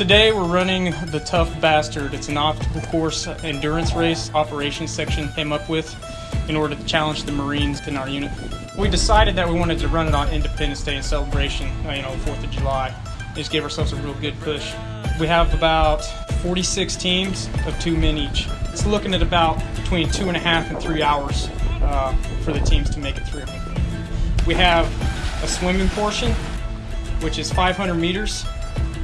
Today we're running the Tough Bastard. It's an obstacle course endurance race operations section came up with in order to challenge the Marines in our unit. We decided that we wanted to run it on Independence Day in celebration, uh, you know, 4th of July. Just gave ourselves a real good push. We have about 46 teams of two men each. It's looking at about between two and a half and three hours uh, for the teams to make it through. We have a swimming portion, which is 500 meters.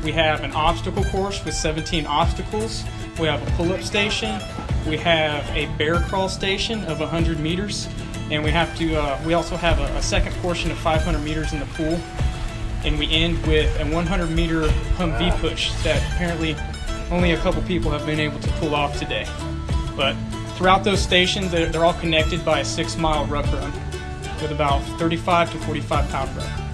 We have an obstacle course with 17 obstacles. We have a pull-up station. We have a bear crawl station of 100 meters, and we have to. Uh, we also have a, a second portion of 500 meters in the pool, and we end with a 100 meter Humvee push that apparently only a couple people have been able to pull off today. But throughout those stations, they're, they're all connected by a six mile ruck run with about 35 to 45 pound ruck.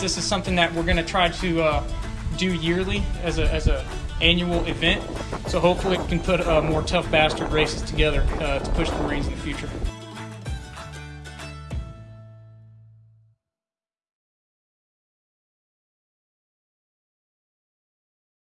This is something that we're going to try to uh, do yearly as a as a annual event. So hopefully we can put uh, more tough bastard races together uh, to push the Marines in the future.